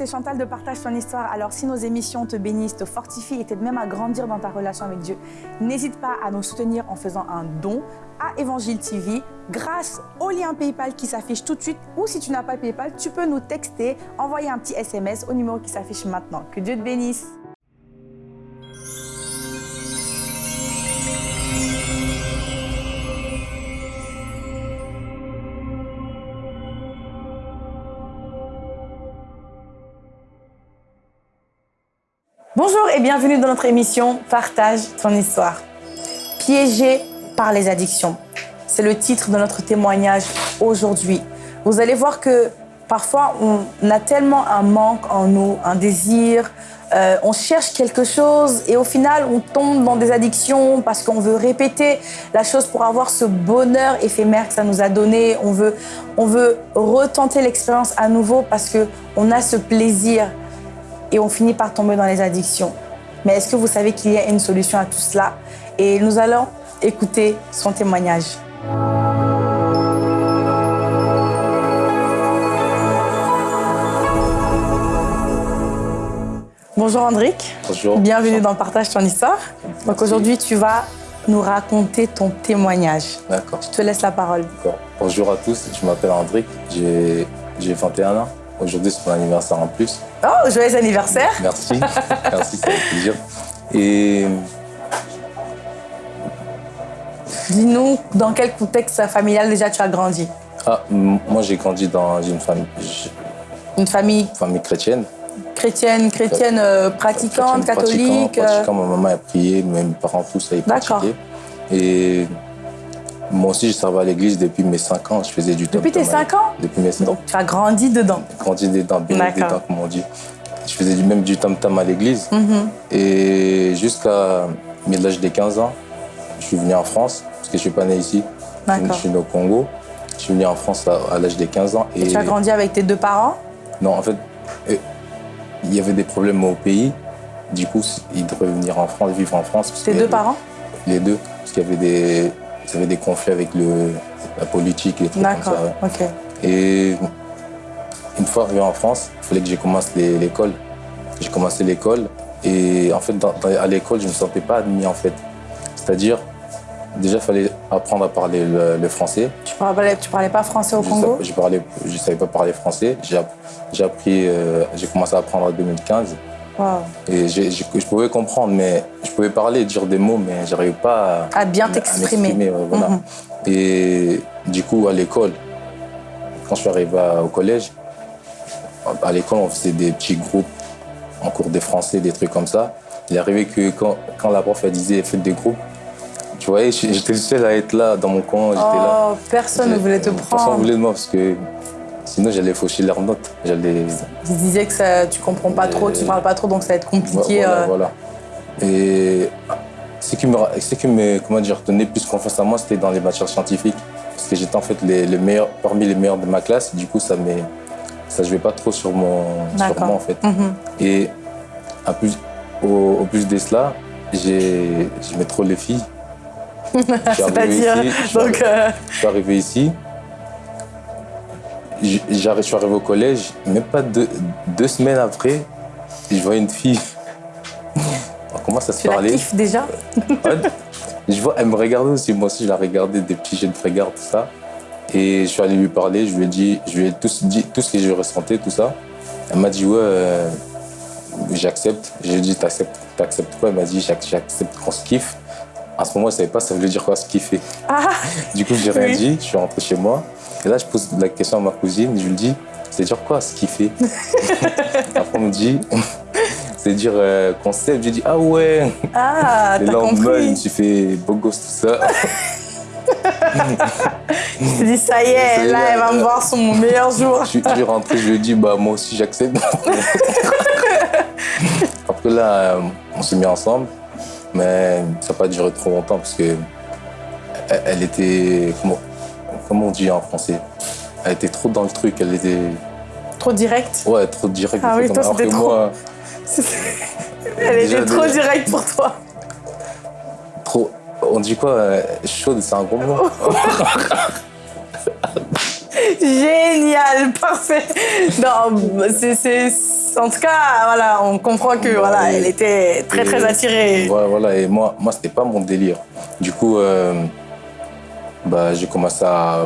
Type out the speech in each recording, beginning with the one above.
c'est Chantal de Partage ton histoire. Alors si nos émissions te bénissent, te fortifient et t'aident même à grandir dans ta relation avec Dieu, n'hésite pas à nous soutenir en faisant un don à Évangile TV grâce au lien PayPal qui s'affiche tout de suite ou si tu n'as pas PayPal, tu peux nous texter, envoyer un petit SMS au numéro qui s'affiche maintenant. Que Dieu te bénisse. Bonjour et bienvenue dans notre émission Partage ton histoire. Piégé par les addictions. C'est le titre de notre témoignage aujourd'hui. Vous allez voir que parfois on a tellement un manque en nous, un désir, euh, on cherche quelque chose et au final on tombe dans des addictions parce qu'on veut répéter la chose pour avoir ce bonheur éphémère que ça nous a donné. On veut, on veut retenter l'expérience à nouveau parce qu'on a ce plaisir et on finit par tomber dans les addictions. Mais est-ce que vous savez qu'il y a une solution à tout cela? Et nous allons écouter son témoignage. Bonjour Andric. Bonjour. Bienvenue dans Partage ton histoire. Donc aujourd'hui, tu vas nous raconter ton témoignage. D'accord. Je te laisse la parole. Bonjour à tous, je m'appelle Andric, j'ai 21 ans. Aujourd'hui, c'est mon anniversaire en plus. Oh, joyeux anniversaire Merci, merci, ça fait plaisir. Et... Dis-nous, dans quel contexte familial déjà tu as grandi? Ah, moi j'ai grandi dans une famille... Une famille? Famille chrétienne. Chrétienne, chrétienne euh, pratiquante, chrétienne, catholique pratiquante, pratiquante. Ma maman a prié, mes parents tous avaient pratiqué. Et moi aussi, je servais à l'église depuis mes 5 ans. Je faisais du Depuis tes 5 ans Depuis mes 5 ans. Donc, tu as grandi dedans Grandi dedans, bien dedans, comme on dit. Je faisais même du tam-tam à l'église. Mm -hmm. Et jusqu'à l'âge des 15 ans, je suis venu en France, parce que je ne suis pas né ici. Je suis né au Congo. Je suis venu en France à, l'âge des 15 ans. Et, et tu as grandi avec tes deux parents? Non, en fait, il y avait des problèmes au pays. Du coup, ils devaient venir en France, vivre en France. Tes deux parents? Les deux, parce qu'il y avait des il y avait des conflits avec le, la politique et tout comme ça. Ouais. Et une fois arrivé en France, il fallait que je commence l'école. J'ai commencé l'école et en fait, dans, à l'école, je ne me sentais pas admis en fait. C'est-à-dire, déjà, il fallait apprendre à parler le, le français. Tu parlais, tu parlais pas français au je Congo? Je je savais pas parler français. J'ai appris, euh, j'ai commencé à apprendre en 2015. Wow. Et j ai, j ai, je pouvais comprendre, mais je pouvais parler, dire des mots, mais j'arrivais pas à, à bien t'exprimer. Voilà. Mm -hmm. Et du coup, à l'école, quand je suis arrivé au collège, à l'école, on faisait des petits groupes en cours de français, des trucs comme ça. Il arrivé que quand, quand la prof elle disait faites des groupes, tu vois, j'étais le seul à être là dans mon coin. Oh, là. personne ne voulait te prendre. Personne ne voulait de moi parce que Sinon, j'allais faucher leurs notes. Ils disaient que ça, tu comprends pas trop, tu parles pas trop, donc ça va être compliqué. Voilà, euh... voilà. Et ce qui me, ce qui me comment dire, donnait plus confiance à moi, c'était dans les matières scientifiques. Parce que j'étais en fait les, les, meilleurs, parmi les meilleurs de ma classe. Du coup, ça ne ça jouait pas trop sur, mon, sur moi, en fait. Mm -hmm. Et à plus, au, au plus de cela, j'aimais trop les filles. C'est-à-dire donc euh... Je suis arrivé ici, je suis arrivé au collège, même pas deux, deux semaines après, je vois une fille. On commence à se tu parler. Tu la kiffes déjà je vois, Elle me regardait aussi, moi aussi je la regardais, des petits jets de regard, tout ça. Et je suis allé lui parler, je lui ai dit, je lui ai tout dit tout ce que je ressentais, tout ça. Elle m'a dit, ouais, euh, j'accepte. J'ai dit, t'acceptes quoi? Elle m'a dit, j'accepte qu'on se kiffe. À ce moment, je ne savais pas ça voulait dire quoi se kiffer. Ah, du coup, j'ai rien oui. dit, je suis rentré chez moi. Et là, je pose la question à ma cousine, je lui dis, c'est dire quoi ce kiffer Après, on me dit, c'est dire euh, concept. Je dis, ah ouais Ah, Et t'as là, on compris me suis fait beau gosse, tout ça. Je me dis, ça y est, ça là, elle va euh, me voir sur mon meilleur jour. Je suis rentré, je lui ai dit, bah, moi aussi, j'accepte. Après, là, on s'est mis ensemble, mais ça n'a pas duré trop longtemps parce que elle était, comment, comment on dit en français? Elle était trop dans le truc, elle était... Trop directe Ouais, trop directe. Ah oui, toi, c'était trop... Moi, elle était trop de... directe pour toi. Trop... On dit quoi Chaude, c'est un gros mot. Génial, parfait. Non, c'est En tout cas, voilà, on comprend que voilà, elle était très, très attirée. Voilà, voilà, et moi, moi c'était pas mon délire. Du coup, euh, bah, j'ai commencé à,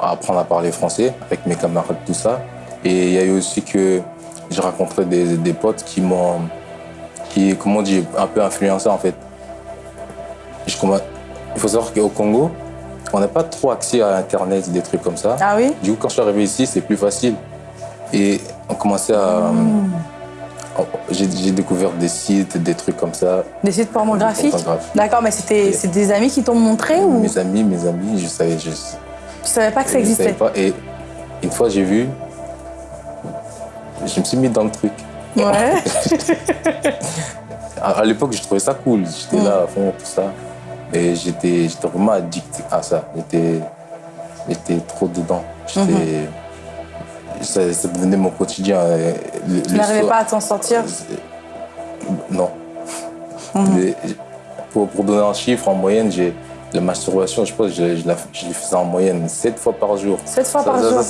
à apprendre à parler français avec mes camarades, tout ça. Et il y a eu aussi que j'ai rencontré des, des potes qui m'ont, qui, comment dit, un peu influencé en fait. Je il faut savoir qu'au Congo, on n'a pas trop accès à Internet, des trucs comme ça. Ah oui? Du coup, quand je suis arrivé ici, c'est plus facile. Et on commençait à. on- J'ai j'ai découvert des sites, des trucs comme ça. Des sites pornographiques? D'accord, mais c'était c'est des amis qui t'ont montré ou? Mes amis, mes amis, je savais, je, tu savais pas que ça je savais existait? pas. Et une fois, j'ai vu, je me suis mis dans le truc. Ouais. À, l'époque, je trouvais ça cool. J'étais Mm. là à fond, tout ça. Et j'étais vraiment addict à ça. J'étais j'étais trop dedans. J'étais. Mm-hmm. Ça, ça devenait mon quotidien. Le- Tu n'arrivais pas à t'en sortir? Non. Mhm. Mais pour, pour donner un chiffre, en moyenne, j'ai la masturbation, je pense, je, je, la, je les faisais en moyenne 7 fois par jour. Sept fois Ça- par ça, jour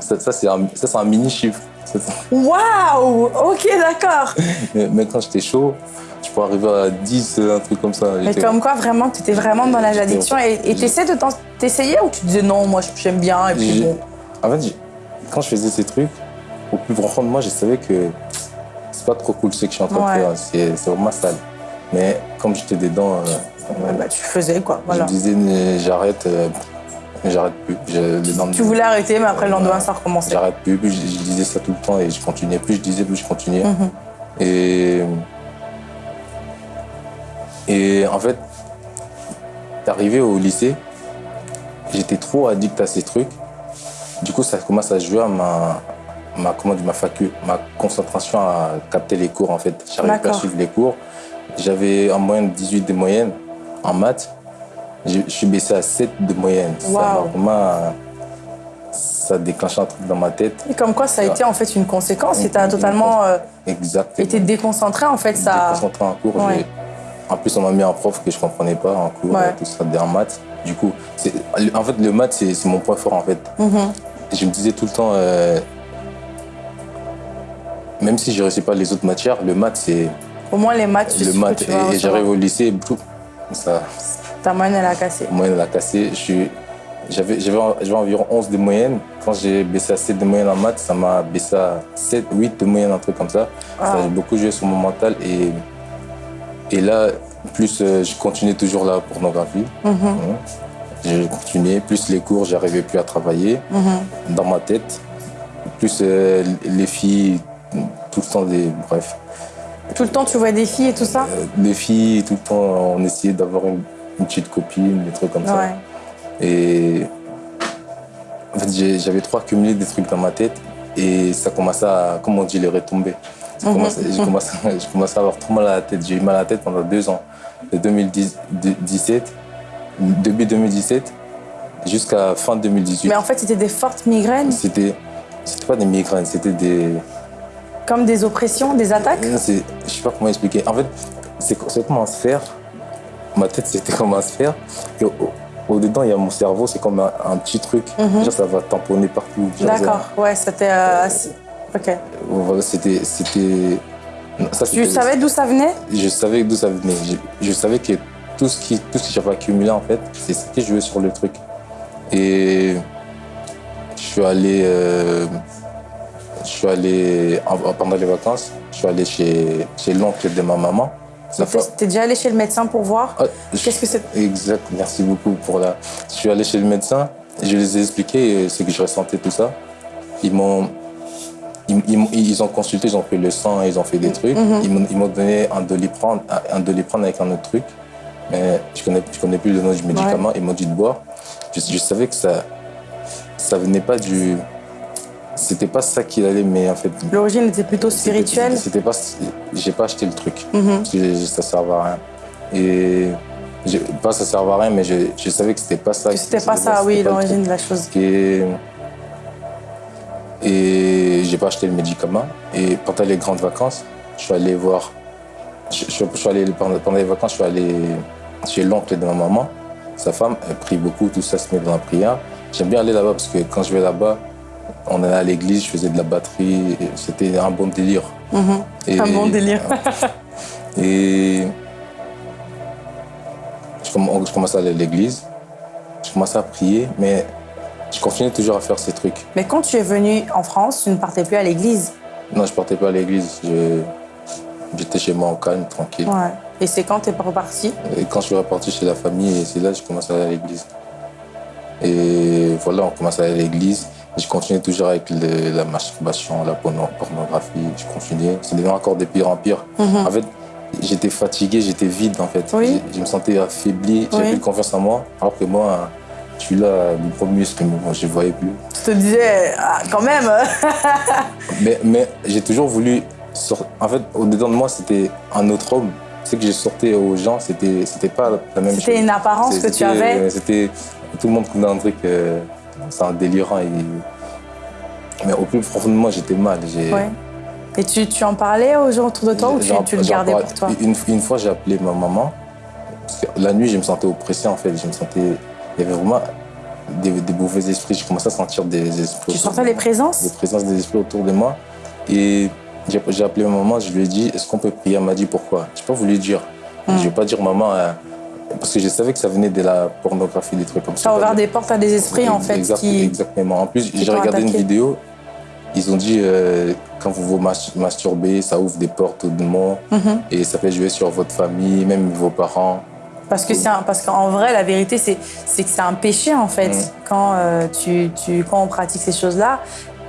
Ça, c'est- un, ça, c'est un mini chiffre. Ça, c'est- Waouh Ok, d'accord. Mais, quand j'étais chaud, je pourrais arriver à 10, un truc comme ça. Mais comme quoi, vraiment, tu étais vraiment dans la J'étais- addiction et et t'essayais de t'essayer ou tu disais non, moi j'aime bien et puis bon. En fait, j'ai- quand je faisais ces trucs, au plus profond de moi, je savais que c'est pas trop cool ce que je suis en train de faire. C'est vraiment sale. Mais comme j'étais dedans, euh, Ouais, bah, tu faisais quoi, voilà. Je disais, j'arrête, euh, j'arrête plus. Je- Tu voulais arrêter, mais après le lendemain, ça recommençait. J'arrête plus, plus je, je disais ça tout le temps et je continuais. Plus je disais, plus je continuais. Mhm. Et, et en fait, arrivé au lycée, j'étais trop addict à ces trucs. Du coup, ça commence à jouer à ma, ma, comment dire, ma, facu, ma concentration à capter les cours en fait. J'arrivais pas à suivre les cours. J'avais en moyenne 18 de moyenne en maths. Je je suis baissé à 7 de moyenne. Ça m'a Waouh. vraiment, ça a déclenché un truc dans ma tête. Et comme quoi, ça a été en fait une conséquence et t'as Une- totalement euh, été déconcentré en fait. Ça... déconcentré en cours. Ouais. j'ai- En plus, on m'a mis un prof que je comprenais pas en cours, Ouais. tout ça, en maths. Du coup, en fait, le maths, c'est mon point fort, en fait. Mhm. Et je me disais tout le temps, euh, même si je ne réussis pas les autres matières, le maths, c'est Au moins les maths, tu le maths. que tu Et, j'arrive au lycée, et tout, ça, Ta moyenne, elle a cassé. moyenne, elle a cassé. J'avais environ 11 de moyenne. Quand j'ai baissé à 7 de moyenne en maths, ça m'a baissé à 7, 8 de moyenne, un truc comme ça. Ça Wow. a beaucoup joué sur mon mental. Et, et là, plus euh, je continuais toujours la pornographie. Mhm. Hein. J'ai continué. Plus les cours, j'arrivais plus à travailler Mhm. dans ma tête. Plus euh, les filles, tout le temps des. Bref. Tout le temps, tu vois des filles et tout ça? Euh, les filles, tout le temps, on essayait d'avoir une, une petite copine, des trucs comme ça. Et en fait, j'ai- j'avais trop accumulé des trucs dans ma tête et ça commençait à, comme on dit, les retomber. Mhm. J'ai commencé, j'ai commencé à avoir trop mal à la tête. J'ai eu mal à la tête pendant deux ans, de 2017, début 2017 jusqu'à fin 2018. Mais en fait, c'était des fortes migraines, C'était, c'était pas des migraines, c'était des, comme des oppressions, des attaques. Je sais pas comment expliquer. En fait, c'est comme un sphère. Ma tête, c'était comme un sphère. Et au, au dedans, il y a mon cerveau, c'est comme un, un petit truc. Genre, ça va tamponner partout. Mhm. D'accord, ouais, c'était. euh, ok. Voilà, c'était. Tu savais d'où ça venait? Je savais d'où ça venait. Je, je savais que tout ce, qui, tout ce que j'avais accumulé, en fait, c'est ce qui jouait sur le truc. Et je suis allé. euh, je suis allé. en- pendant les vacances, je suis allé chez, chez l'oncle de ma maman. T'es déjà allé chez le médecin pour voir Ah, Qu'est-ce que c'est Exact, merci beaucoup pour la. Je suis allé chez le médecin, je les ai expliqué euh, ce que je ressentais, tout ça. Ils m'ont. Ils, ils ont consulté, ils ont pris le sang, ils ont fait des trucs. Ils m'ont- Ils m'ont donné un doliprane, un doliprane avec un autre truc. Mais je connais, je connais plus le nom du médicament. Ils m'ont dit de boire. Je, je savais que ça. Ça venait pas du. C'était pas ça qui allait, mais en fait. L'origine était plutôt spirituelle. C'était pas. J'ai pas acheté le truc. Parce que ça servait à rien. Et. Pas ça servait à rien, mais je, je savais que c'était pas ça. C'était pas ça, oui, l'origine de la chose. Et, et j'ai pas acheté le médicament. Et pendant les grandes vacances, je suis allé voir. Je, je- je suis allé, pendant les vacances, je suis allé chez l'oncle de ma maman. Sa femme, elle prie beaucoup, tout ça se met dans la prière. J'aime bien aller là-bas parce que quand je vais là-bas, on, allait à l'église, je faisais de la batterie. C'était un bon délire. Et, un bon délire. et je commençais à aller à l'église. Je commençais à prier, mais je continuais toujours à faire ces trucs. Mais quand tu es venu en France, tu ne partais plus à l'église? Non, je ne partais pas à l'église. J'étais chez moi en calme, tranquille. Ouais. Et c'est quand tu es reparti Et quand je suis reparti chez la famille, c'est là que je commençais à aller à l'église. Et voilà, on commençait à aller à l'église. Je continuais toujours avec la masturbation, la pornographie. Je continuais. C'est devenu encore de pire en pire. Mhm. En fait, j'étais fatigué, j'étais vide en fait. Je, me sentais affaibli, j'avais plus confiance en moi. Alors que moi, je suis là, le premier muscle, je ne voyais plus. Tu te disais, ah, quand même Mais, mais j'ai toujours voulu. En fait, au-dedans de moi, c'était un autre homme. Ce que j'ai sorti aux gens, c'était pas la même chose. C'était une apparence que tu avais C'était. Tout le monde connaît un truc. Euh, c'est un délirant. Et... Mais au plus profond de moi, j'étais mal. Et tu, tu, en parlais aux gens autour de toi ou tu, tu le gardais pour toi? une, une, fois, j'ai appelé ma maman. Parce que la nuit, je me sentais oppressé en fait. Je me sentais. Il y avait vraiment des, mauvais esprits. Je commençais à sentir des esprits. Tu sentais les présences? Des présences des esprits autour de moi. Et j'ai appelé ma maman, je lui ai dit est-ce qu'on peut prier? Elle m'a dit pourquoi? Je n'ai pas voulu dire. Je ne vais pas dire maman. Euh, parce que je savais que ça venait de la pornographie, des trucs comme ça. Ça a ouvert des portes à des esprits, en fait. Exactement. En plus, j'ai regardé une vidéo, ils ont dit euh, quand vous vous masturbez, ça ouvre des portes au démon mhm. et ça fait jouer sur votre famille, même vos parents. Parce que parce qu'en vrai, la vérité, c'est que c'est un péché en fait. Mhm. Quand euh, tu, tu, quand on pratique ces choses-là,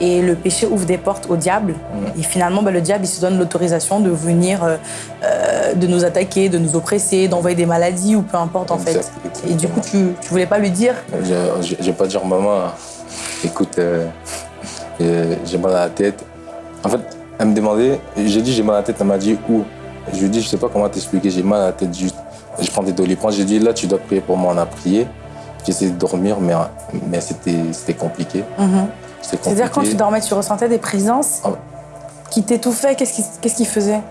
et le péché ouvre des portes au diable. Mhm. Et finalement, bah, le diable, il se donne l'autorisation de venir, euh, de nous attaquer, de nous oppresser, d'envoyer des maladies ou peu importe en fait. Et du coup, tu ne voulais pas lui dire? Je ne vais pas dire, maman, écoute, j'ai mal à la tête. En fait, elle me demandait, j'ai dit j'ai mal à la tête, elle m'a dit où? Je lui ai dit, je sais pas comment t'expliquer, j'ai mal à la tête juste. Je prends des doliprane, j'ai dit là tu dois prier pour moi, on a prié. Essayé de dormir, mais, mais c'était compliqué. Mhm. C'est-à-dire quand tu dormais, tu ressentais des présences ah qui t'étouffait Qu'est-ce qu'il faisait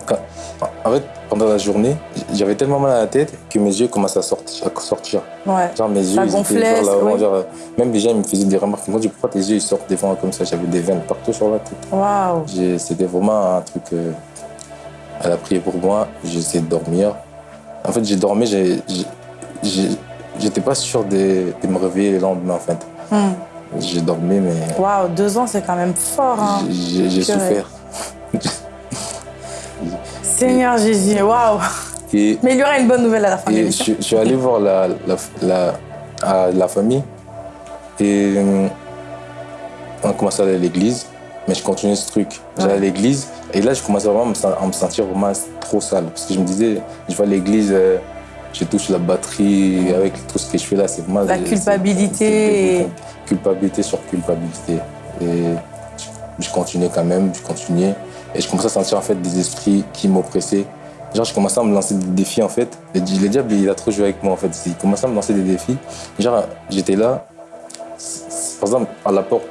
En fait, pendant la journée, j'avais tellement mal à la tête que mes yeux commençaient à sortir. À sortir. Ouais. Genre mes yeux, Ça gonflait, genre, genre, même déjà, ils me faisaient des remarques. Moi, je pourquoi tes yeux ils sortent des fois comme ça? J'avais des veines partout sur la tête. Waouh C'était vraiment un truc. Euh, elle a prié pour moi, essayé de dormir. En fait, j'ai dormi, j'étais pas sûr de, me réveiller le lendemain, en fait. Hmm. J'ai dormi, mais. Waouh, deux ans, c'est quand même fort. Hein. J'ai souffert. Seigneur Jésus, waouh Mais il y aura une bonne nouvelle à la fin. Je, suis allé voir la, la, la, famille et euh, on a commencé à aller à l'église, mais je continuais ce truc. J'allais à l'église et là, je commençais vraiment à me sentir vraiment trop sale parce que je me disais, je vais à l'église, euh, je touche la batterie avec tout ce que je fais là, c'est vraiment. La culpabilité. Culpabilité sur culpabilité. Et je continuais quand même, je continuais. Et je commençais à sentir en fait des esprits qui m'oppressaient. Genre, je commençais à me lancer des défis en fait. Le, diable, il a trop joué avec moi en fait. Il commençait à me lancer des défis. Genre, j'étais là, par exemple, à la porte.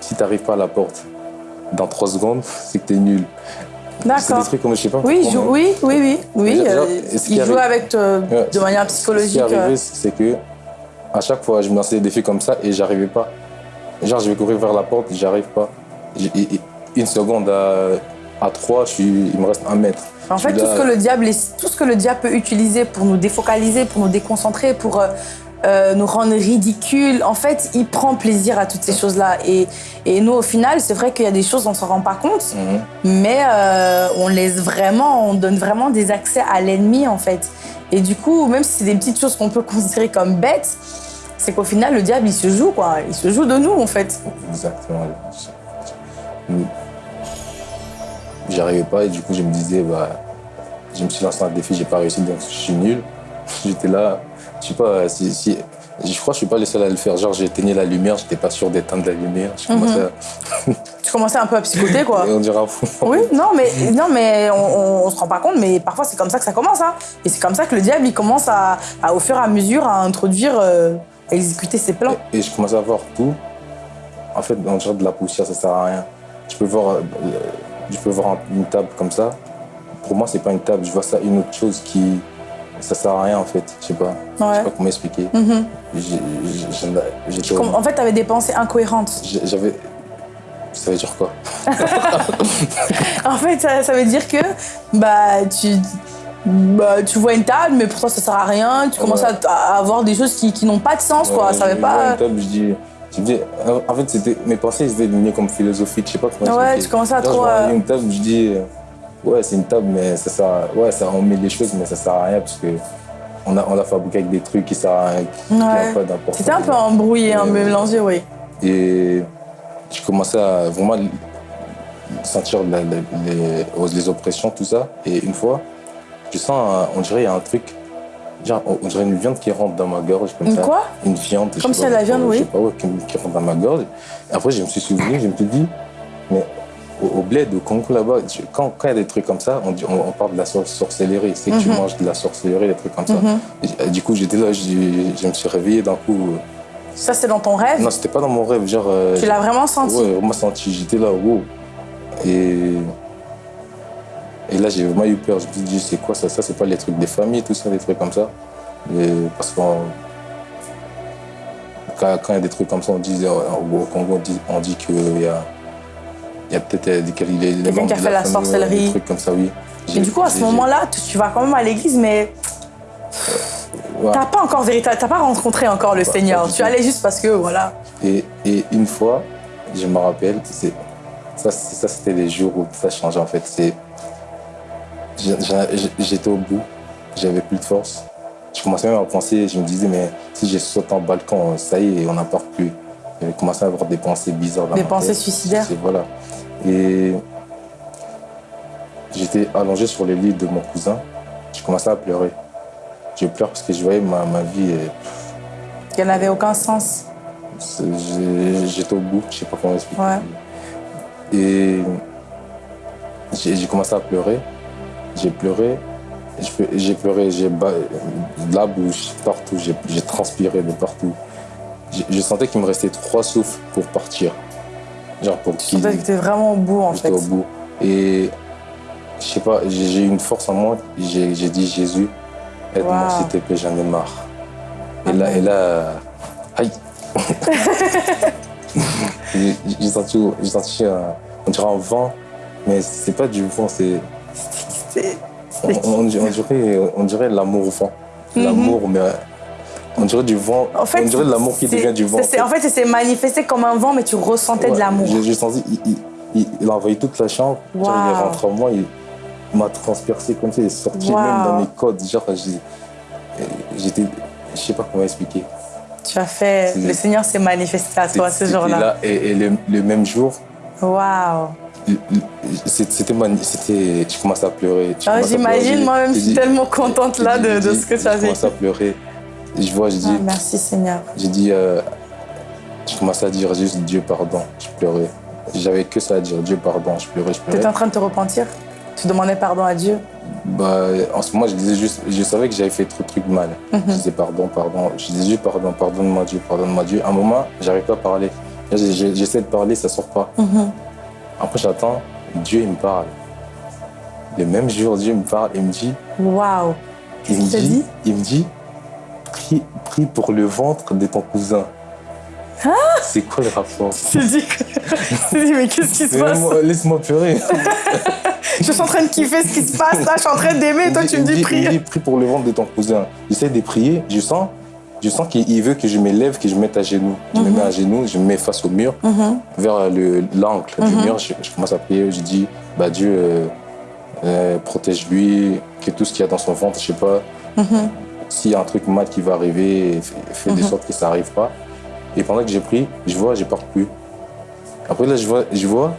Si tu n'arrives pas à la porte dans trois secondes, c'est que tu es nul. D'accord. C'est des trucs comme je sais pas. Oui, oui, oui, oui, oui. Euh, il joue avec toi de manière psychologique. Ce qui est arrivé, euh. c'est que à chaque fois, je me lançais des défis comme ça et j'arrivais pas. Genre, je vais courir vers la porte, j'arrive pas une seconde à, trois, je il me reste un mètre. En fait, tout, ce que le diable, tout ce que le diable peut utiliser pour nous défocaliser, pour nous déconcentrer, pour euh, nous rendre ridicules, en fait, il prend plaisir à toutes ces choses-là. Et, et, nous, au final, c'est vrai qu'il y a des choses, on ne s'en rend pas compte, mhm. mais euh, on laisse vraiment, on donne vraiment des accès à l'ennemi, en fait. Et du coup, même si c'est des petites choses qu'on peut considérer comme bêtes, c'est qu'au final, le diable, il se joue, quoi. Il se joue de nous, en fait. Exactement. J'y arrivais pas et du coup je me disais, bah, je me suis lancé un défi, j'ai pas réussi donc je suis nul. J'étais là, je sais pas, si, si, je crois que je suis pas le seul à le faire. Genre j'éteignais la lumière, j'étais pas sûr d'éteindre la lumière. Je commençais à... tu commençais un peu à psychoter quoi. Et on dirait fou. Oui, non mais, non, mais on, on, se rend pas compte, mais parfois c'est comme ça que ça commence. Hein. Et c'est comme ça que le diable il commence à, au fur et à mesure à introduire, euh, à exécuter ses plans. Et, je commençais à voir tout. En fait, on dirait de la poussière, ça sert à rien. Je peux voir, euh, je peux voir une table comme ça. Pour moi, c'est pas une table. Je vois ça une autre chose qui, ça sert à rien en fait. Je sais pas. Ouais. sais pas comment expliquer. Mm-hmm. En fait, tu avais des pensées incohérentes. J'avais, Ça veut dire quoi? En fait, ça, ça veut dire que bah, tu, bah, tu vois une table, mais pour toi, ça sert à rien. Tu commences Ouais. à, à avoir des choses qui, qui n'ont pas de sens, quoi. Ouais, Ça veut je vois pas... une table, je dis, je dis, en fait, c'était, mes pensées ils étaient devenues comme philosophiques, je sais pas comment Ouais, tu commençais à trop, je vois euh, une table, je dis, euh, ouais, c'est une table, mais ça sert à- ouais, ça, on met des choses, mais ça sert à rien parce que on a, on a fabriqué avec des trucs qui servent à rien, qui n'ont Ouais. pas d'importance. C'était un peu embrouillé, un peu mélangé, oui. Et j'ai commencé à vraiment sentir la- la- les, les oppressions, tout ça. Et une fois, je sens, on dirait, il y a un truc, genre, on dirait une viande qui rentre dans ma gorge. Comme Une ça. quoi? Une viande. je Comme de la viande, je oui. sais pas, ouais, qui, qui rentre dans ma gorge. Et après, je me suis souvenu, je me suis dit, mais au, au bled, au Congo là-bas, quand quand il y a des trucs comme ça, on, dit- on, on parle de la sor- sorcellerie. C'est que tu Mhm. manges de la sorcellerie, des trucs comme ça. Mhm. Et, du coup, j'étais là, je, me suis réveillé d'un coup. Ça, c'est dans ton rêve? Non, c'était pas dans mon rêve, genre. euh, Tu l'as vraiment senti? Ouais, vraiment senti. J'étais là, wow. Et, et là, j'ai vraiment eu peur. Je me suis dit, c'est quoi ça? Ça, c'est pas les trucs des familles, tout ça, des trucs comme ça. Et parce qu'on. Quand quand il y a des trucs comme ça, on dit, euh, au Congo, on dit, on dit qu'il y a, il y a peut-être euh, des Quelqu'un qui a fait la ouais, sorcellerie. Des trucs comme ça, oui. Et du coup, à ce moment-là, tu, vas quand même à l'église, mais Ouais. t'as pas encore véritable, t'as pas rencontré encore le Seigneur. Tu allais juste parce que, voilà. Et, et une fois, je me rappelle, ça, ça c'était les jours où ça changeait en fait. C'est, j'étais au bout, j'avais plus de force. Je commençais même à penser, je me disais, mais si j'ai sauté en balcon, ça y est, on n'en part plus. J'avais commencé à avoir des pensées bizarres dans Des ma pensées tête. suicidaires. Voilà. Et j'étais allongé sur le lit de mon cousin. Je commençais à pleurer. Je pleure parce que je voyais ma, ma vie. euh, Qu'elle n'avait aucun sens. j'ai- J'étais au bout, je sais pas comment expliquer. Ouais. Et j'ai j'ai commencé à pleurer. J'ai pleuré. J'ai pleuré, j'ai de la bouche, partout. J'ai j'ai transpiré de partout. J'ai- Je sentais qu'il me restait trois souffles pour partir. Genre pour que t'étais vraiment au bout, en fait. au bout. Et je sais pas, j'ai eu une force en moi. J'ai dit Jésus, aide-moi Wow. s'il te plaît, j'en ai marre. Et là, et là, aïe. J'ai senti, j'ai senti un, on dirait un vent, mais c'est pas du vent, c'est on, on- on dirait, on dirait l'amour vent, l'amour, mais on dirait du vent, En fait, on dirait de l'amour qui devient du vent. c'est- c'est- En fait, c'est manifesté comme un vent, mais tu ressentais de l'amour. J'ai senti, il, il- a envahi toute la chambre. Genre, il est rentré en moi, il, il m'a transpercé comme ça, il est sorti Wow. même dans mes codes. Genre, j'étais, je sais pas comment expliquer. Tu as fait. Le Seigneur s'est manifesté à toi ce jour-là. là, Et, et le, le même jour, Waouh. c'était, je commençais à pleurer. Pleurer. J'imagine, moi-même, je suis tellement contente là de, ce que tu as vécu. commencé à pleurer. Je vois, je dis, Ah, merci Seigneur. j'ai dit, euh, je commençais à dire juste Dieu pardon. Je pleurais. J'avais que ça à dire, Dieu pardon. Je pleurais, je Tu pleurais. étais en train de te repentir? Tu demandais pardon à Dieu? Bah, en ce moment, je disais juste, je savais que j'avais fait trop de trucs mal. Mhm. Je disais pardon, pardon. Je disais juste pardon, pardonne-moi Dieu, pardonne-moi Dieu. À un moment, j'arrive pas à parler. J'essaie de parler, ça sort pas. Mhm. Après, j'attends, Dieu, il me parle. Le même jour, Dieu me parle, il me dit, Waouh. qu'il dit, dit? il me dit, prie, prie pour le ventre de ton cousin. Ah C'est quoi le rapport? Me dit, mais qu'est-ce qui se passe? moi, Laisse-moi pleurer. Je suis en train de kiffer ce qui se passe là, je suis en train d'aimer, toi tu me dis il prie. pour le ventre de ton cousin. J'essaie de prier, je sens, je sens qu'il il veut que je m'élève, que je me mette à genoux. Je me mets à genoux, je me mets face au mur, Mhm. vers le- l'angle du mur. Je, je commence à prier, je dis, bah Dieu, euh, euh, protège-lui, que tout ce qu'il y a dans son ventre, je sais pas, Mhm. S'il y a un truc mal qui va arriver, fais, fais de sorte que ça n'arrive pas. Et pendant que j'ai pris, je vois, je pars plus. Après là, je vois, je vois,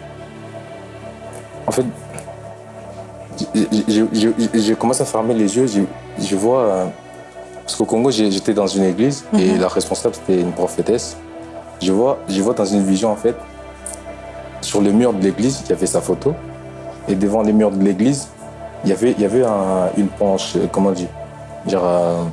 en fait, j'ai- commencé à fermer les yeux, je, je vois, euh, parce qu'au Congo, j'étais dans une église et la responsable, c'était une prophétesse. Je vois, je vois dans une vision, en fait, sur le mur de l'église, il y avait sa photo. Et devant les murs de l'église, il y avait, il y avait un- une penche, euh, comment on dit Genre, euh,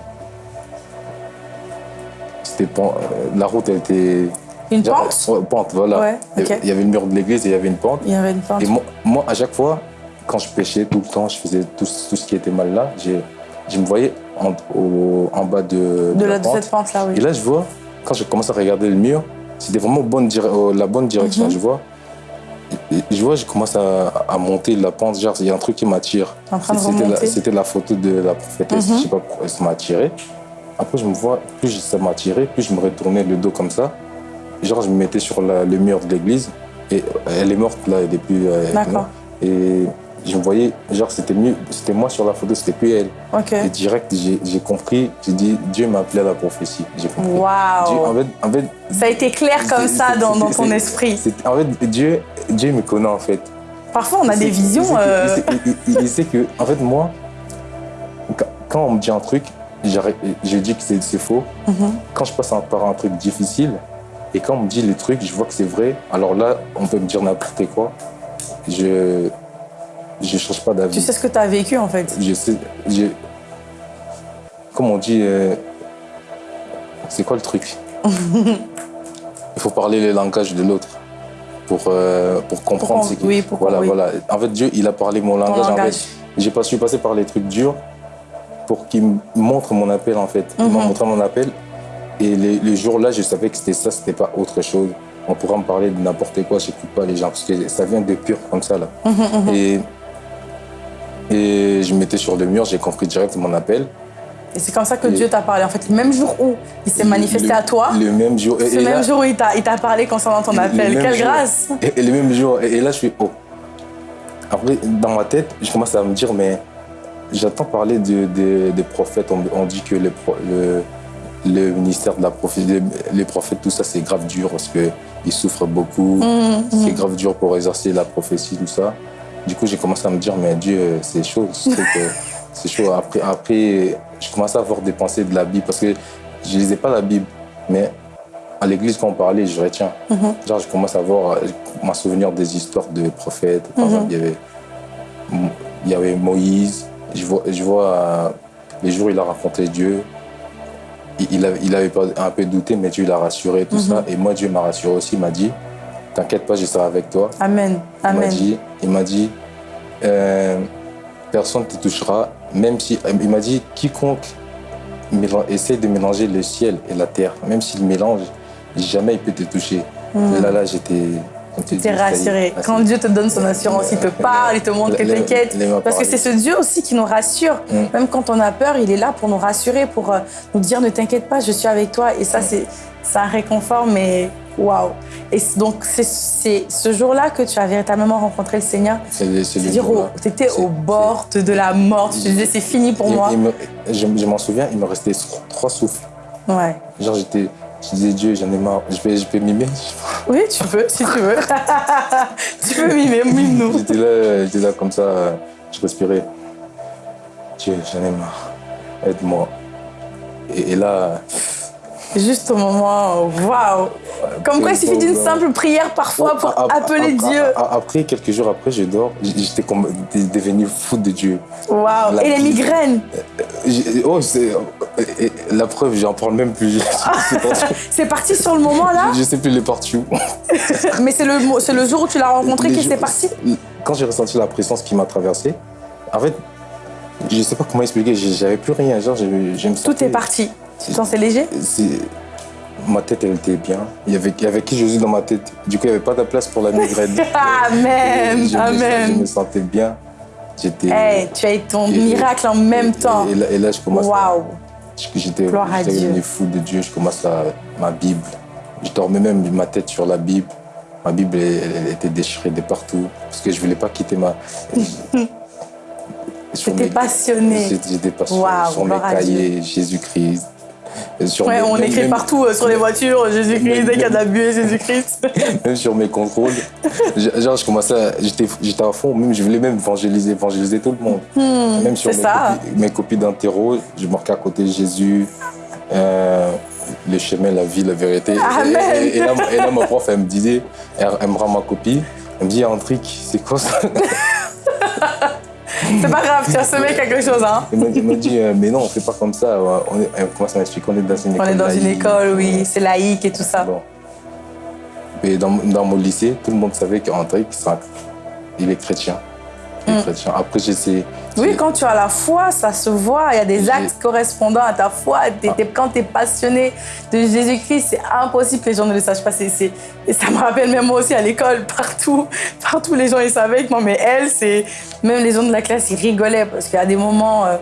c'était euh, la route, elle était. Une genre, pente? ouais, pente, voilà. Ouais, Il y avait- ok. Il y avait le mur de l'église et il y avait une pente. Il y avait une pente. Et moi, moi, à chaque fois, quand je pêchais tout le temps, je faisais tout, tout ce qui était mal là, je me voyais en, au- en bas de, De, la la, de pente. cette pente là, oui. Et là, je vois, quand je commence à regarder le mur, c'était vraiment bonne dire- euh, la bonne direction. Mhm. Je vois, vois, je commence à, à, monter la pente, genre, il y a un truc qui m'attire. C'était la, la, photo de la prophétesse, mm -hmm. je sais pas pourquoi ça m'a attiré. Après, je me vois, plus ça m'a attiré, plus je me retournais le dos comme ça. Genre, je me mettais sur la, le mur de l'église. Et elle est morte là, depuis. D'accord. Et je voyais, genre, c'était mieux, c'était moi sur la photo, c'était plus elle. Okay. Et direct, j'ai compris, j'ai dit, Dieu m'a appelé à la prophétie. J'ai compris. Waouh! En fait, en fait, ça a été clair comme ça dans, dans ton esprit. En fait, Dieu, Dieu me connaît en fait. Parfois, on a des visions. Il sait, il, il, il sait que, en fait, moi, quand on me dit un truc, je dis que c'est faux. Mm -hmm. Quand je passe par un truc difficile, et quand on me dit les trucs, je vois que c'est vrai, alors là, on peut me dire n'importe quoi. Je je change pas d'avis. Tu sais ce que tu as vécu en fait Je sais. Je... Comme on dit, euh... c'est quoi le truc? Il faut parler le langage de l'autre pour, euh, pour comprendre ce qui. Oui, pour voilà, oui. voilà. En fait, Dieu, il a parlé mon langage. langage. En fait, j'ai pas su passer par les trucs durs pour qu'il me montre mon appel en fait. Il Mhm. m'a montré mon appel et les jours-là, je savais que c'était ça, c'était pas autre chose. On pourra me parler de n'importe quoi, j'écoute pas les gens parce que ça vient de pur comme ça là. Mhm, Et et je me mettais sur le mur, j'ai compris direct mon appel. Et c'est comme ça que Et- Dieu t'a parlé. En fait, le même jour où il s'est manifesté Le- à toi, Le même jour. Et, ce et même là- jour où il t'a parlé concernant ton appel. Quelle jour. grâce Et, le même jour. Et, là, je suis oh. Après, dans ma tête, je commence à me dire, mais j'entends parler de, de- des prophètes. On, on dit que le, pro- le, le ministère de la prophétie, les, prophètes, tout ça, c'est grave dur parce qu'ils souffrent beaucoup. Mhm, C'est mhm. grave dur pour exercer la prophétie, tout ça. Du coup, j'ai commencé à me dire, mais Dieu, c'est chaud. C'est chaud. Après, après, je commençais à avoir des pensées de la Bible parce que je lisais pas la Bible, mais à l'église, quand on parlait, je retiens. Mhm. Genre, je commence à voir, à me souvenir des histoires de prophètes. Par Mhm. exemple, il y avait, il y avait Moïse. Je vois, je vois euh, les jours où il a rencontré Dieu. Il, il avait, il avait pas un peu douté, mais Dieu l'a rassuré, tout Mhm. ça. Et moi, Dieu m'a rassuré aussi. Il m'a dit, t'inquiète pas, je serai avec toi. Amen. Il m'a Amen. dit, il m'a dit euh, personne ne te touchera, même si. Il m'a dit quiconque essaie de mélanger le ciel et la terre, même s'il mélange, jamais il peut te toucher. Et là, là, j'étais. T'es rassuré. Quand Dieu te donne son assurance, il te parle, il te montre que t'inquiète. Parce que c'est ce Dieu aussi qui nous rassure. Mm. Même quand on a peur, il est là pour nous rassurer, pour euh, nous dire ne t'inquiète pas, je suis avec toi. Et ça, c'est c'est un réconfort, mais waouh. Et donc, c'est- ce jour-là que tu as véritablement rencontré le Seigneur. C'est-à-dire, tu étais au bord de la mort. Tu disais, c'est fini pour Il- moi. il me- je je m'en souviens, il me restait trois souffles. Ouais. Genre, j'étais. Je disais, Dieu, j'en ai marre. Je vais, je vais mimer. Oui, tu peux, si tu veux. tu peux mimer, mime-nous. J'étais là, j'étais là comme ça, je respirais. Dieu, j'en ai marre. Aide-moi. Et, et là, Juste au moment, waouh. Comme quoi, il suffit d'une simple prière parfois pour Ap- ap- appeler ap- Dieu. ap- Après, quelques jours après, je dors. J'étais devenu fou de Dieu. Waouh. Et les migraines. J'ai- Oh, c'est et- et la preuve, j'en parle même plus. C'est parti sur le moment là, je sais plus les parties où. mais c'est le, le jour où tu l'as rencontré jours- c'est parti. Quand j'ai ressenti la présence qui m'a traversé, en fait, je sais pas comment expliquer. J'avais plus rien. Genre, je, je me Tout sentais- est parti. Sais léger? C'est- Ma tête, elle était bien. Il y avait, il y avait qui Jésus dans ma tête. Du coup, il n'y avait pas de place pour la migraine. Amen, je, me- je me amen. sentais bien. J'étais. Hey, tu as eu ton Et- miracle en même et- temps. Et, là, et là, je commence. à- Waouh. J'étais j'étais devenu fou de Dieu. Je commence à ma Bible. Je dormais même ma tête sur la Bible. Ma Bible, elle, elle était déchirée de partout parce que je voulais pas quitter ma. Mes- passionné. J'étais j'étais passionné Waouh, sur mes cahiers, Jésus-Christ. Sur Ouais, mes- on écrit même- partout euh, sur les voitures Jésus-Christ, dès qu'il y a de la buée, Jésus-Christ. Même sur mes contrôles. Je- Genre, je commençais à. J'étais à fond, même, je voulais même évangéliser, évangéliser tout le monde. même sur mes, ça. copies, mes copies d'interro, je marquais à côté Jésus, euh, le chemin, la vie, la vérité. Amen. Et, et- et là, et là, ma prof, elle me disait, elle, elle me rend ma copie, elle me dit, un truc, c'est quoi ça? C'est pas grave, tu as semé quelque chose, hein. Elle m'a dit, euh, mais non, on fait pas comme ça. On est, elle commence à m'expliquer, on est dans une On école. est dans une école, oui, c'est laïque et tout ça. Bon. Et dans, dans mon lycée, tout le monde savait qu'André, il est chrétien. Il est Mm. chrétien. Après, j'essaie- Oui, quand tu as la foi, ça se voit. Il y a des actes correspondant à ta foi. T'es- quand tu es passionné de Jésus-Christ, c'est impossible que les gens ne le sachent pas. Et ça me rappelle même moi aussi à l'école, partout, partout les gens ils savaient que moi, mais elle, c'est même les gens de la classe, ils rigolaient parce qu'il y a des moments. euh,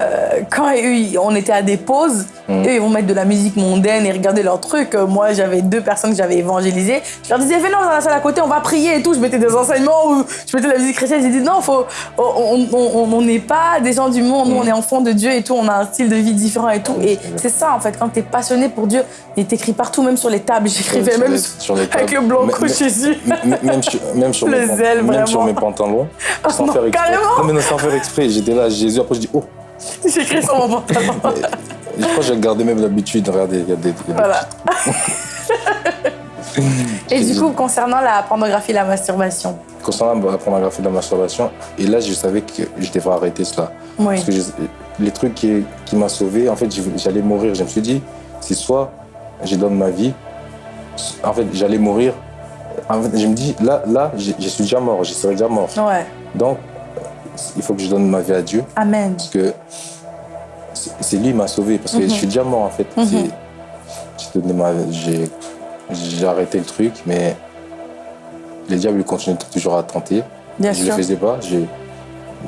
euh, quand eux, on était à des pauses, Mhm. eux, ils vont mettre de la musique mondaine et regarder leurs trucs. Euh, Moi, j'avais deux personnes que j'avais évangélisées. Je leur disais, venez dans la salle à côté, on va prier et tout. Je mettais des enseignements ou je mettais de la musique chrétienne. J'ai dit, non, faut, on- n'est pas des gens du monde, nous, on est enfants de Dieu et tout. On a un style de vie différent et tout. Et c'est ça, en fait, quand tu es passionné pour Dieu, il t'écrit partout, même sur les tables. J'écrivais même sur- sur les avec tables. le blanco Jésus. Même sur, même sur, Le mes, pan- zèle, même sur mes pantalons, sans non, faire exprès. carrément. Non, mais non, sans faire exprès. J'étais là, Jésus, après je dis, oh. J'écris sur mon pantalon. Je crois que j'ai gardé même l'habitude. Regardez, il y a des. y a des Voilà. Et du coup, concernant la pornographie et la masturbation, Concernant la pornographie et la masturbation, et là, je savais que je devrais arrêter cela. oui. Parce que je- les trucs qui, qui m'ont sauvé, en fait, j'allais mourir. Je me suis dit, c'est soit je donne ma vie, en fait, j'allais mourir. En fait, je me dis, là, là, je, je suis déjà mort, je serai déjà mort. Ouais. Donc, il faut que je donne ma vie à Dieu. Amen. Parce que c'est lui qui m'a sauvé. Parce que Mhm. je suis déjà mort, en fait. Mhm. J'ai arrêté le truc, mais les diables ils continuent toujours à tenter. Bien je ne le faisais pas.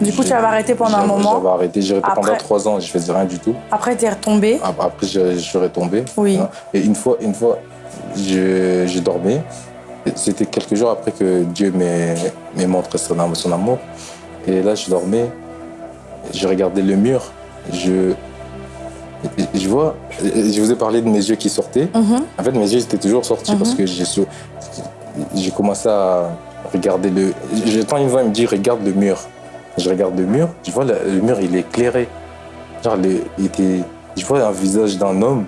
Du coup, tu avais arrêté pendant un moment. J'avais arrêté. J'ai arrêté pendant trois ans. Je faisais rien du tout. Après, tu es retombé. Ap- Après, je, je suis retombé. Oui. hein. Et une fois, une fois, je, je dormais. Et C'était quelques jours après que Dieu m'ait montré son amour. Et là, je dormais. Je regardais le mur. Je, je vois, je vous ai parlé de mes yeux qui sortaient. Mhm. En fait, mes yeux étaient toujours sortis Mhm. parce que j'ai commencé à regarder le. J'entends une voix, il me dit Regarde le mur. Je regarde le mur, je vois le, le mur, il est éclairé. Genre, le- il était, je vois un visage d'un homme.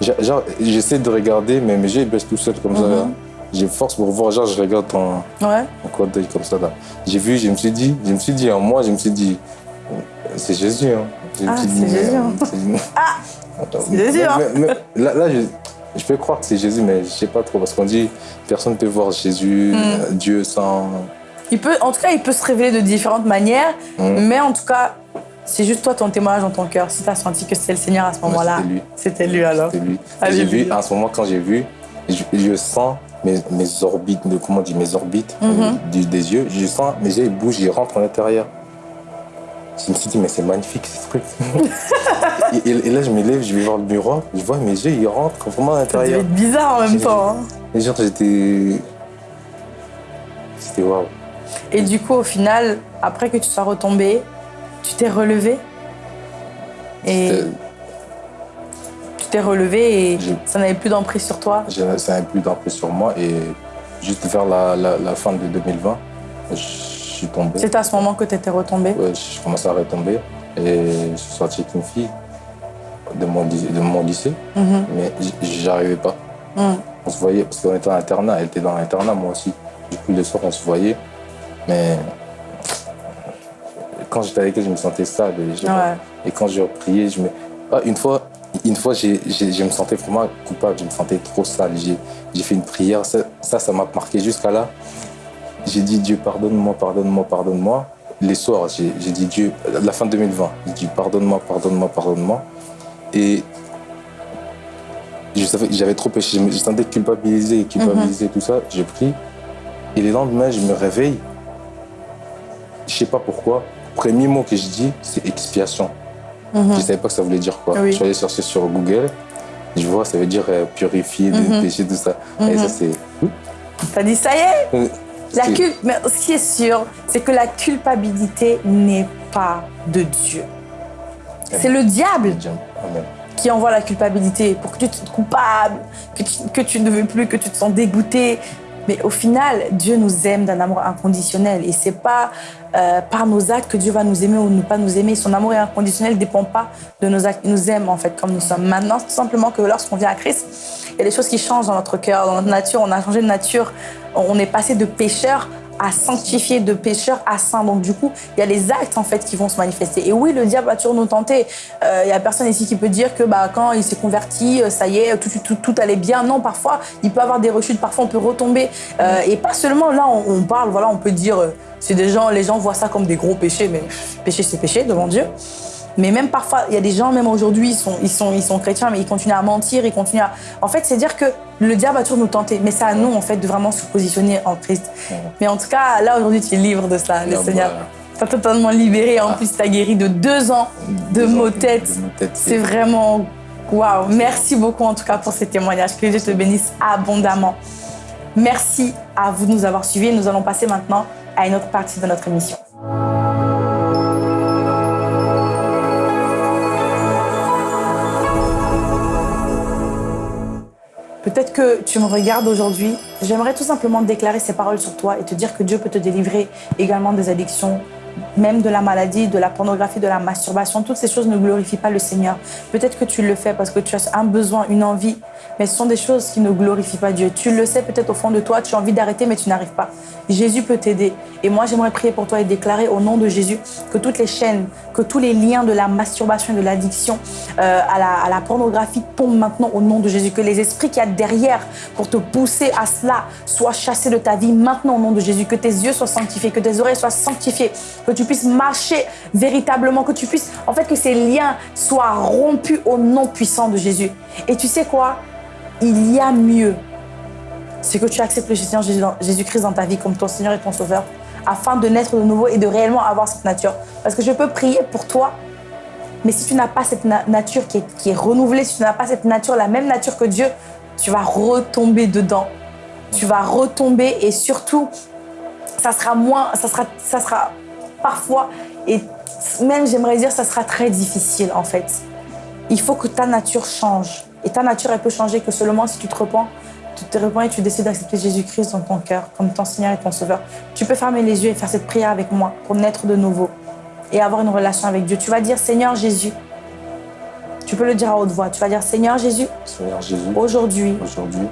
Genre, j'essaie de regarder, mais mes yeux ils baissent tout seuls comme ça. Mhm. J'ai force pour voir, genre, je regarde en, Ouais. en coin d'œil comme ça. là. J'ai vu, je me suis dit, je me suis dit en moi, je me suis dit C'est Jésus. Hein. Je me Ah, c'est Jésus, hein. Ah c'est Jésus, hein. Là, là, je, je peux croire que c'est Jésus, mais je sais pas trop. Parce qu'on dit personne ne peut voir Jésus, Mm. euh, Dieu sans. Il peut, en tout cas, il peut se révéler de différentes manières, Mm. mais en tout cas, c'est juste toi ton témoignage dans ton cœur. Si tu as senti que c'était le Seigneur à ce moment-là, c'était lui. c'était lui alors. C'était lui. Alléluia. J'ai vu, en ce moment, quand j'ai vu, je, je sens mes, mes orbites, de, comment on dit, mes orbites Mhm. des yeux. Je sens mes yeux, ils bougent, ils rentrent à l'intérieur. Je me suis dit, mais c'est magnifique ce truc. et, et- et là, je me lève, je vais voir le miroir, je vois mes yeux, ils rentrent vraiment à l'intérieur. être bizarre en même temps. hein. Et genre, j'étais. C'était waouh. Et du coup, au final, après que tu sois retombé, tu t'es relevé? Et t'es relevé et ça n'avait plus d'emprise sur toi. Ça n'a plus d'emprise sur moi. Et juste vers la, la- la fin de 2020, je suis tombé. C'est à ce moment que tu étais retombé. Ouais, je commençais à retomber. Et je suis sorti avec une fille de mon, lycée- de mon lycée, Mhm. mais j'arrivais pas. Mhm. On se voyait parce qu'on était en internat, elle était dans l'internat, moi aussi. Du coup, le soir, on se voyait. Mais quand j'étais avec elle, je me sentais sale. Et, je- Ouais. et quand je priais, je me. Ah, une fois, une fois j'ai- j'ai- je me sentais vraiment coupable, je me sentais trop sale. J'ai fait une prière, ça, ça m'a marqué jusqu'à là. J'ai dit Dieu, pardonne-moi, pardonne-moi, pardonne-moi. Les soirs, j'ai dit Dieu, la fin 2020, j'ai dit pardonne-moi, pardonne-moi, pardonne-moi. Et je savais que j'avais trop péché, je me sentais culpabilisé, culpabilisé, tout ça. J'ai pris. Et le lendemain, je me réveille. Je sais pas pourquoi. Premier mot que je dis, c'est expiation. Mhm. Je savais pas que ça voulait dire quoi. Oui. Je suis allé chercher sur Google. Je vois, ça veut dire euh, purifier des Mhm. péchés, tout ça. Et Mhm. ça, c'est. T'as dit ça y est Euh, La cul- Mais ce qui est sûr, c'est que la culpabilité n'est pas de Dieu. C'est le diable Amen. qui envoie la culpabilité pour que tu te sentes coupable, que tu, que tu ne veux plus, que tu te sens dégoûté. Mais au final, Dieu nous aime d'un amour inconditionnel. Et c'est pas euh, par nos actes que Dieu va nous aimer ou ne pas nous aimer. Son amour inconditionnel ne dépend pas de nos actes. Il nous aime en fait comme nous sommes. Maintenant, tout simplement que lorsqu'on vient à Christ, il y a des choses qui changent dans notre cœur, dans notre nature. On a changé de nature. On est passé de pécheur à sanctifier, de pécheur à saint. Donc du coup, il y a les actes en fait qui vont se manifester. Et oui, le diable va toujours nous tenter. Euh, il y a personne ici qui peut dire que bah, quand il s'est converti, euh, ça y est, tout, tout, tout, allait bien. Non, parfois, il peut avoir des rechutes, parfois on peut retomber. Euh, et pas seulement là, on, parle, voilà, on peut dire, c'est des gens, les gens voient ça comme des gros péchés, mais péché c'est péché devant Dieu. Mais même parfois, il y a des gens, même aujourd'hui, ils sont, ils, sont, ils sont chrétiens, mais ils continuent à mentir, ils continuent à... En fait, c'est dire que le diable va toujours nous tenter. Mais c'est à nous, en fait, de vraiment se positionner en Christ. Mais en tout cas, là, aujourd'hui, tu es libre de ça, le Seigneur. Tu as totalement libéré. En ah. plus, tu as guéri de deux ans de maux tête. C'est vraiment... Waouh Merci beaucoup, en tout cas, pour ces témoignages. Que Dieu te bénisse abondamment. Merci à vous de nous avoir suivis. Nous allons passer maintenant à une autre partie de notre émission. Peut-être que tu me regardes aujourd'hui. J'aimerais tout simplement déclarer ces paroles sur toi et te dire que Dieu peut te délivrer également des addictions, même de la maladie, de la pornographie, de la masturbation. Toutes ces choses ne glorifient pas le Seigneur. Peut-être que tu le fais parce que tu as un besoin, une envie, mais ce sont des choses qui ne glorifient pas Dieu. Tu le sais peut-être au fond de toi, tu as envie d'arrêter, mais tu n'arrives pas. Jésus peut t'aider. Et moi, j'aimerais prier pour toi et déclarer au nom de Jésus que toutes les chaînes, que tous les liens de la masturbation et de l'addiction euh, à, la, à la pornographie tombent maintenant au nom de Jésus. Que les esprits qu'il y a derrière pour te pousser à cela soient chassés de ta vie maintenant au nom de Jésus. Que tes yeux soient sanctifiés, que tes oreilles soient sanctifiées, que tu puisses marcher véritablement, que tu puisses, en fait, que ces liens soient rompus au nom puissant de Jésus. Et tu sais quoi? Il y a mieux. C'est que tu acceptes le Seigneur Jésus-Christ dans ta vie comme ton Seigneur et ton Sauveur afin de naître de nouveau et de réellement avoir cette nature. Parce que je peux prier pour toi, mais si tu n'as pas cette nature qui est, qui est renouvelée, si tu n'as pas cette nature, la même nature que Dieu, tu vas retomber dedans. Tu vas retomber et surtout, ça sera moins, ça sera, ça sera parfois, et même j'aimerais dire, ça sera très difficile en fait. Il faut que ta nature change. Et ta nature, elle peut changer que seulement si tu te repens, tu te repens et tu décides d'accepter Jésus-Christ dans ton cœur comme ton Seigneur et ton Sauveur. Tu peux fermer les yeux et faire cette prière avec moi pour naître de nouveau et avoir une relation avec Dieu. Tu vas dire Seigneur Jésus. Tu peux le dire à haute voix. Tu vas dire Seigneur Jésus. Seigneur Jésus. Aujourd'hui. Aujourd'hui.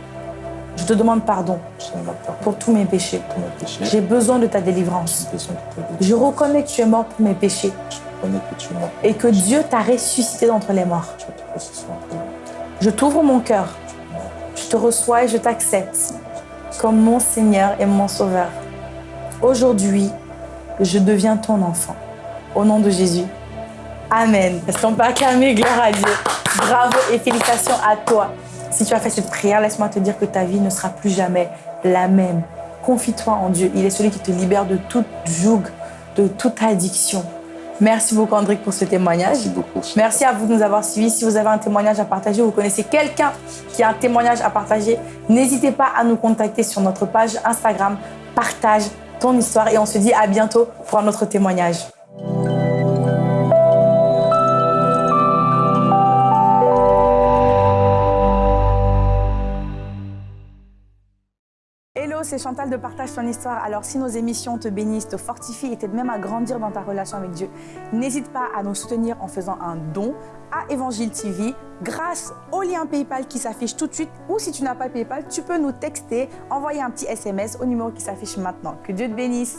Je te demande pardon, pour tous mes péchés. J'ai besoin de ta délivrance. Je reconnais que tu es mort pour mes péchés. Et que Dieu t'a ressuscité d'entre les morts. Je t'ouvre mon cœur. Je te reçois et je t'accepte comme mon Seigneur et mon Sauveur. Aujourd'hui, je deviens ton enfant. Au nom de Jésus. Amen. Est-ce qu'on peut acclamer gloire à Dieu Bravo et félicitations à toi. Si tu as fait cette prière, laisse-moi te dire que ta vie ne sera plus jamais la même. Confie-toi en Dieu. Il est celui qui te libère de toute joug, de toute addiction. Merci beaucoup, Andric, pour ce témoignage. Merci beaucoup. Merci à vous de nous avoir suivis. Si vous avez un témoignage à partager, vous connaissez quelqu'un qui a un témoignage à partager, n'hésitez pas à nous contacter sur notre page Instagram. Partage ton histoire et on se dit à bientôt pour un autre témoignage. C'est Chantal de Partage ton histoire. Alors si nos émissions te bénissent, te fortifient et t'aident même à grandir dans ta relation avec Dieu, n'hésite pas à nous soutenir en faisant un don à Évangile TV grâce au lien PayPal qui s'affiche tout de suite ou si tu n'as pas PayPal, tu peux nous texter, envoyer un petit SMS au numéro qui s'affiche maintenant. Que Dieu te bénisse